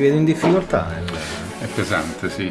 ti vedo in difficoltà. Eh. È pesante, sì.